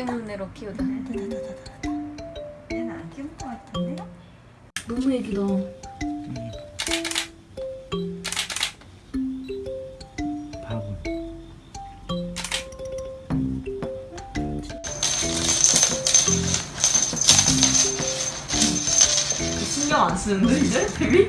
키우는 애로 키우자. 얘는 안 키울 것 같은데? 너무 애기다. 신경 안 쓰는데 이제 데뷔?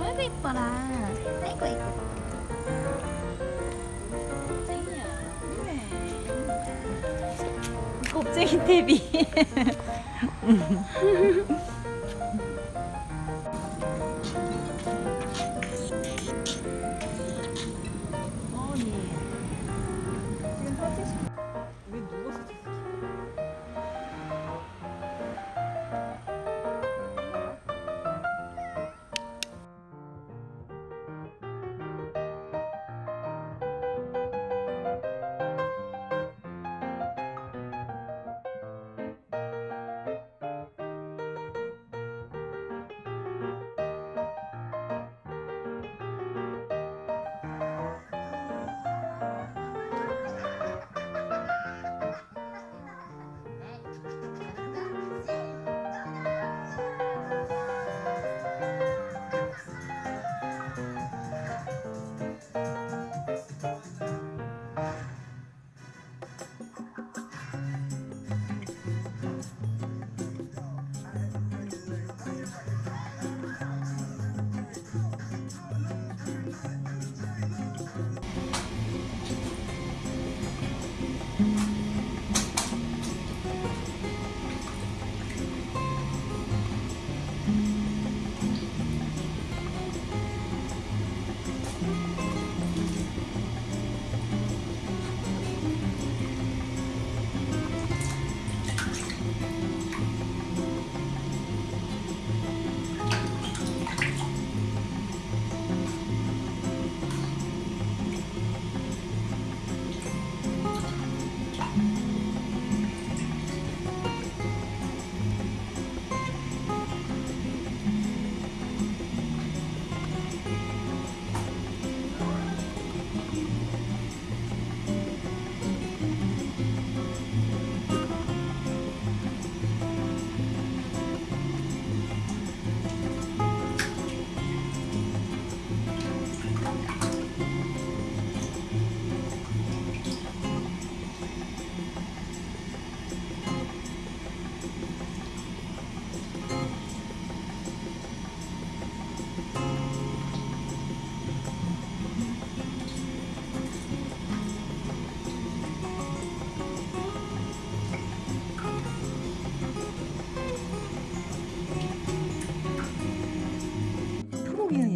아이고 이뻐라. 아이고 이뻐. 겁쟁이 데뷔. 왜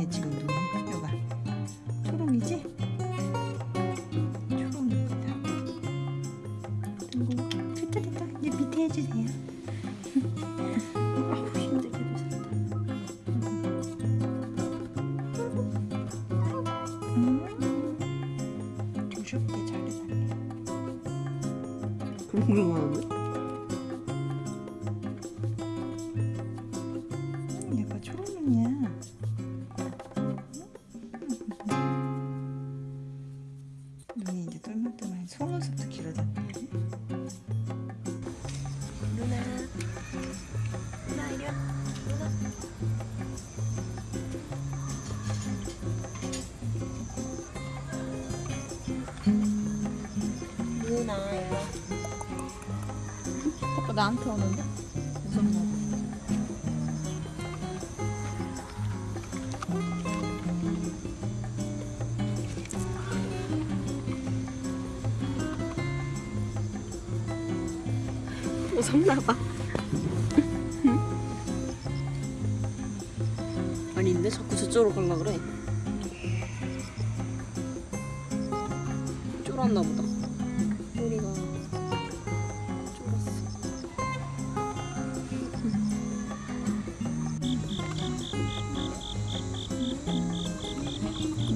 네, 초롱이에 지금 눈이 학교가 초롱이지? 초롱입니다. 그리고. 됐다 됐다. 이제 밑에 해주세요. 아우 힘들게도 산다. 음, 조쉽게 잘 해놨네 그런 거 많은데? 자꾸 나한테 오는데 무섭나 봐 무섭나 봐. 아닌데 자꾸 저쪽으로 갈라 그래. 쫄았나 보다. 우리가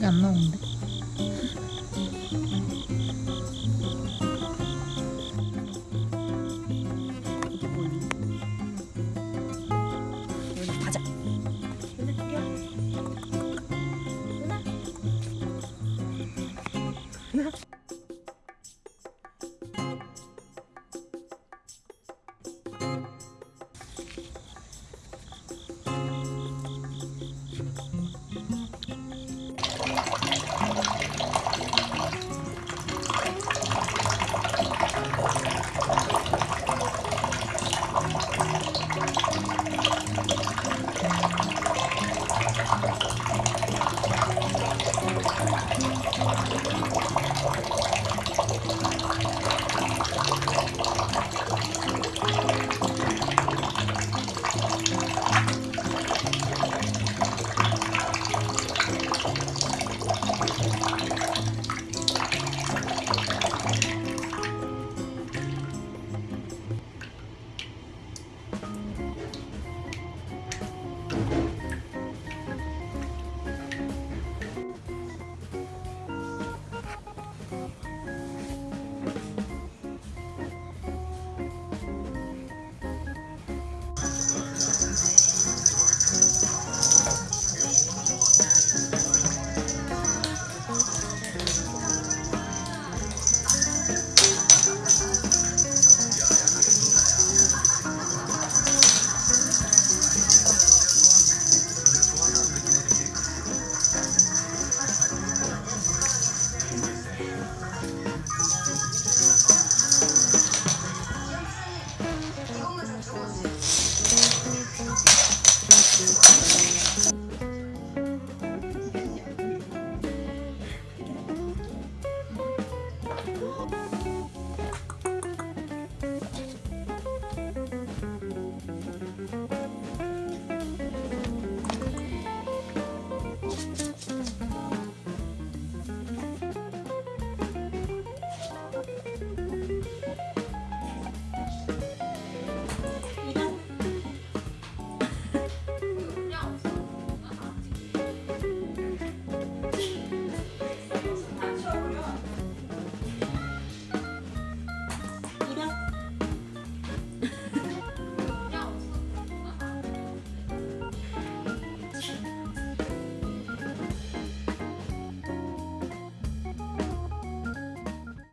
이게 안 나오는데